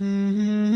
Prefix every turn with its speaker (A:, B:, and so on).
A: Mm-hmm.